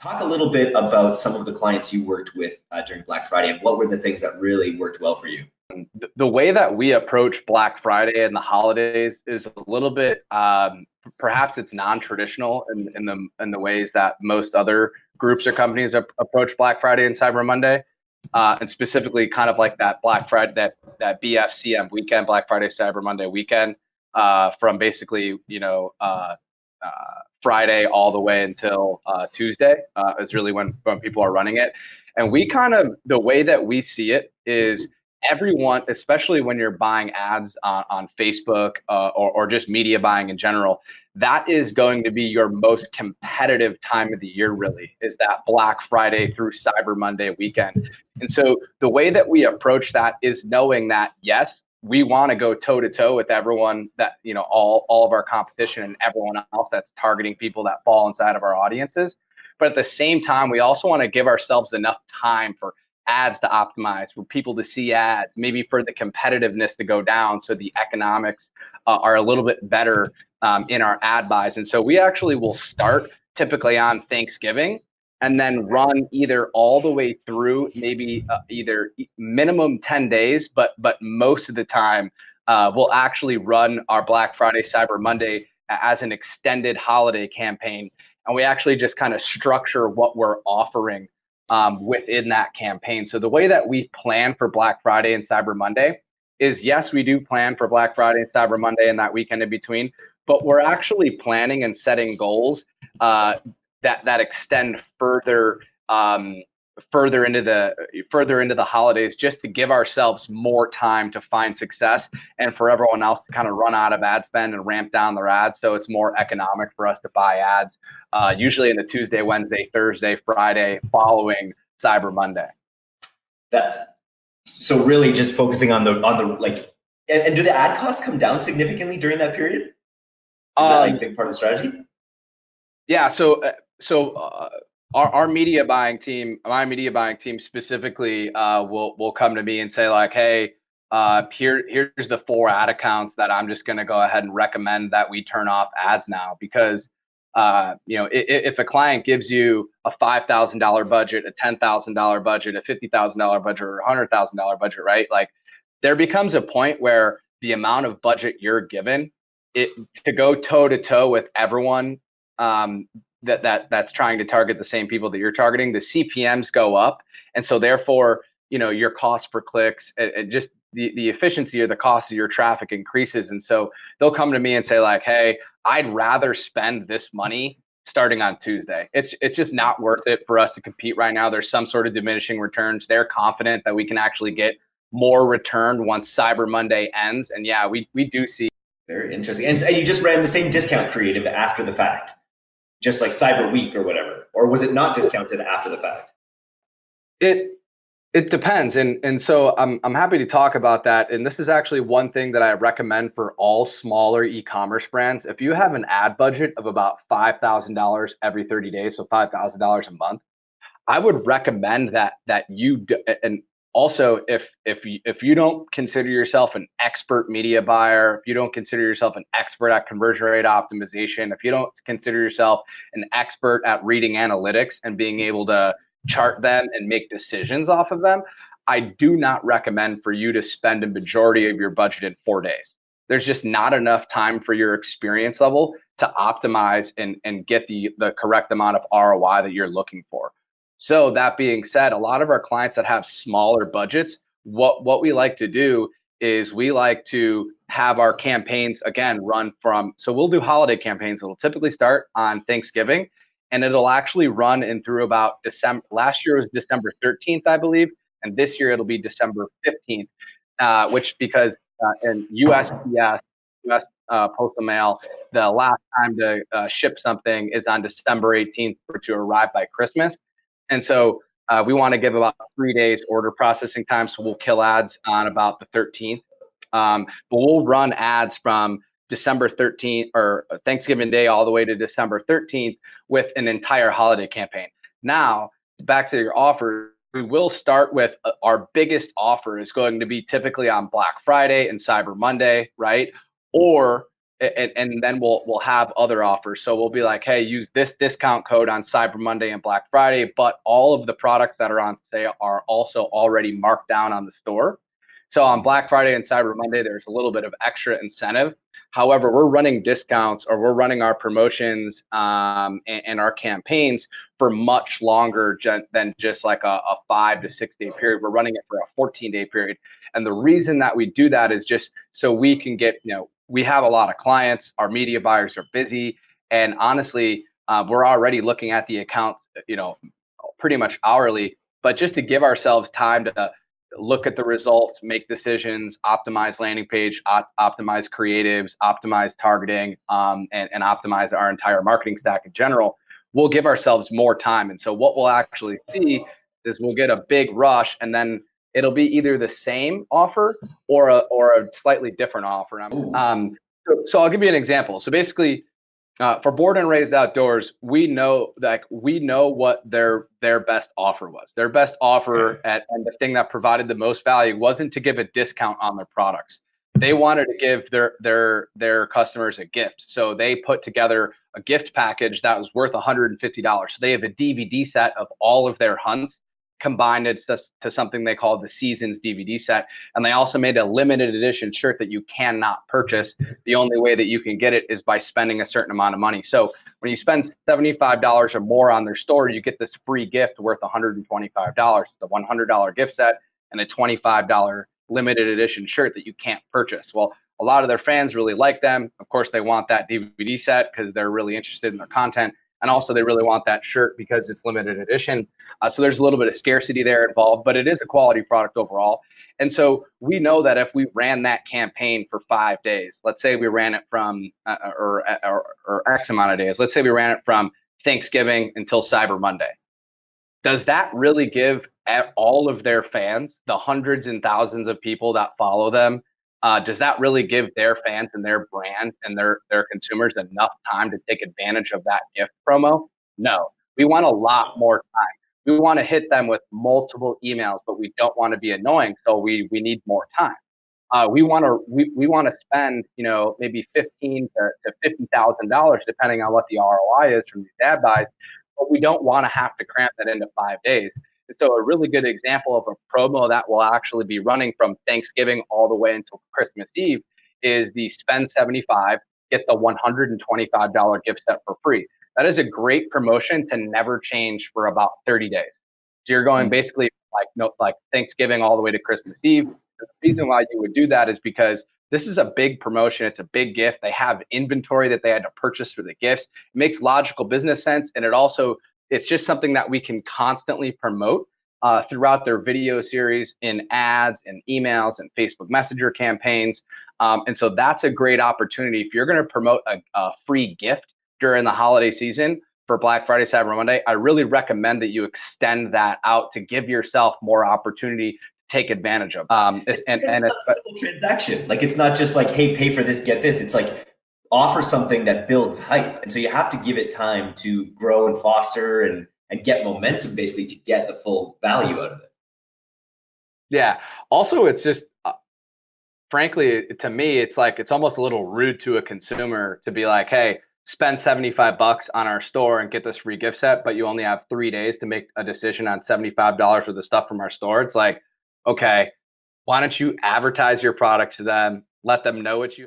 talk a little bit about some of the clients you worked with uh, during Black Friday and what were the things that really worked well for you? The way that we approach Black Friday and the holidays is a little bit, um, perhaps it's non-traditional in, in the in the ways that most other groups or companies approach Black Friday and Cyber Monday, uh, and specifically kind of like that Black Friday, that that BFCM weekend, Black Friday, Cyber Monday weekend, uh, from basically you know uh, uh, Friday all the way until uh, Tuesday uh, is really when when people are running it. And we kind of the way that we see it is everyone, especially when you're buying ads on, on Facebook uh, or, or just media buying in general, that is going to be your most competitive time of the year, really, is that Black Friday through Cyber Monday weekend. And so the way that we approach that is knowing that, yes, we want to go toe to toe with everyone that you know all all of our competition and everyone else that's targeting people that fall inside of our audiences. But at the same time we also want to give ourselves enough time for ads to optimize for people to see ads maybe for the competitiveness to go down so the economics uh, are a little bit better um, in our ad buys. And so we actually will start typically on thanksgiving and then run either all the way through maybe uh, either minimum 10 days but but most of the time uh, we'll actually run our black friday cyber monday as an extended holiday campaign and we actually just kind of structure what we're offering um, within that campaign. So the way that we plan for black friday and cyber monday is yes we do plan for black friday and cyber monday and that weekend in between but we're actually planning and setting goals uh, that that extend further um, further into the further into the holidays just to give ourselves more time to find success and for everyone else to kind of run out of ad spend and ramp down their ads. So it's more economic for us to buy ads uh, usually in the tuesday wednesday thursday friday following cyber monday. That's so really just focusing on the on the like and, and do the ad costs come down significantly during that period? Is um, that like a big part of the strategy? yeah so uh, so uh, our, our media buying team, my media buying team specifically, uh, will will come to me and say like, hey, uh, here here's the four ad accounts that I'm just going to go ahead and recommend that we turn off ads now because uh, you know if, if a client gives you a five thousand dollar budget, a ten thousand dollar budget, a fifty thousand dollar budget, or a hundred thousand dollar budget, right? Like there becomes a point where the amount of budget you're given it to go toe to toe with everyone um, that that that's trying to target the same people that you're targeting, the CPMS go up, and so therefore, you know, your cost per clicks and, and just the, the efficiency or the cost of your traffic increases. And so they'll come to me and say like, "Hey, I'd rather spend this money starting on Tuesday. It's it's just not worth it for us to compete right now. There's some sort of diminishing returns. They're confident that we can actually get more return once Cyber Monday ends. And yeah, we we do see very interesting. And, and you just ran the same discount creative after the fact just like Cyber Week or whatever? Or was it not discounted after the fact? It it depends. And and so I'm I'm happy to talk about that. And this is actually one thing that I recommend for all smaller e-commerce brands. If you have an ad budget of about $5,000 every 30 days, so $5,000 a month, I would recommend that that you do, and also if if you, if you don't consider yourself an expert media buyer if you don't consider yourself an expert at conversion rate optimization if you don't consider yourself an expert at reading analytics and being able to chart them and make decisions off of them i do not recommend for you to spend a majority of your budget in four days. There's just not enough time for your experience level to optimize and, and get the, the correct amount of roi that you're looking for so that being said, a lot of our clients that have smaller budgets, what what we like to do is we like to have our campaigns again run from so we'll do holiday campaigns. It'll typically start on Thanksgiving and it'll actually run in through about December. Last year was December 13th, I believe, and this year it'll be December 15th, uh, which because uh, in USPS, US uh, Postal Mail, the last time to uh, ship something is on December 18th for to arrive by Christmas. And so uh, we want to give about three days order processing time. So we'll kill ads on about the 13th. Um, but we'll run ads from December 13th or Thanksgiving Day all the way to December 13th with an entire holiday campaign. Now, back to your offer, we will start with uh, our biggest offer is going to be typically on Black Friday and Cyber Monday, right? Or and, and then we'll we'll have other offers. So we'll be like, hey, use this discount code on Cyber Monday and Black Friday, but all of the products that are on sale are also already marked down on the store. So on Black Friday and Cyber Monday, there's a little bit of extra incentive. However, we're running discounts or we're running our promotions um, and, and, our campaigns for much longer than just like a, a five to six day period. We're running it for a 14 day period. And the reason that we do that is just so we can get, you know, we have a lot of clients, our media buyers are busy. And honestly, uh, we're already looking at the accounts, you know, pretty much hourly, but just to give ourselves time to look at the results, make decisions, optimize landing page, op- optimize creatives, optimize targeting, um, and, and optimize our entire marketing stack in general, we'll give ourselves more time. And so what we'll actually see is we'll get a big rush and then it'll be either the same offer or a, or a slightly different offer. Um, so, so, I'll give you an example. So basically, uh, for Born and Raised Outdoors, we know like we know what their their best offer was. Their best offer at and the thing that provided the most value wasn't to give a discount on their products. They wanted to give their their their customers a gift. So they put together a gift package that was worth $150. So they have a DVD set of all of their hunts combined it to, to something they call the seasons DVD set. And they also made a limited edition shirt that you cannot purchase. The only way that you can get it is by spending a certain amount of money. So when you spend $75 or more on their store, you get this free gift worth $125. It's a $100 gift set and a $25 limited edition shirt that you can't purchase. Well, a lot of their fans really like them. Of course, they want that DVD set because they're really interested in their content and also they really want that shirt because it's limited edition. Uh, so there's a little bit of scarcity there involved, but it is a quality product overall. And so we know that if we ran that campaign for five days, let's say we ran it from uh, or, or, or X amount of days, let's say we ran it from Thanksgiving until Cyber Monday. Does that really give all of their fans, the hundreds and thousands of people that follow them, uh, does that really give their fans and their brand and their their consumers enough time to take advantage of that gift promo? No, we want a lot more time. We want to hit them with multiple emails, but we don't want to be annoying, so we we need more time. Uh, we want to we, we want to spend you know maybe fifteen to, to fifty thousand dollars depending on what the ROI is from these ad buys, but we don't want to have to cramp that into five days. And so a really good example of a promo that will actually be running from Thanksgiving all the way until Christmas Eve is the spend 75, get the $125 gift set for free. That is a great promotion to never change for about 30 days. So you're going mm-hmm. basically like no, like Thanksgiving all the way to Christmas Eve. The reason why you would do that is because this is a big promotion. It's a big gift. They have inventory that they had to purchase for the gifts. It makes logical business sense, and it also it's just something that we can constantly promote uh, throughout their video series in ads and emails and Facebook Messenger campaigns. Um, and so that's a great opportunity. If you're going to promote a, a, free gift during the holiday season for Black Friday, Cyber Monday, I really recommend that you extend that out to give yourself more opportunity to take advantage of. Um, it's, and, it's and it's a simple transaction. Like it's not just like, hey, pay for this, get this. It's like offer something that builds hype. And so you have to give it time to grow and foster and, and get momentum basically to get the full value out of it. Yeah. Also, it's just, uh, frankly, to me, it's like, it's almost a little rude to a consumer to be like, hey, spend 75 bucks on our store and get this free gift set, but you only have three days to make a decision on $75 worth of stuff from our store. It's like, okay, why don't you advertise your product to them? Let them know what you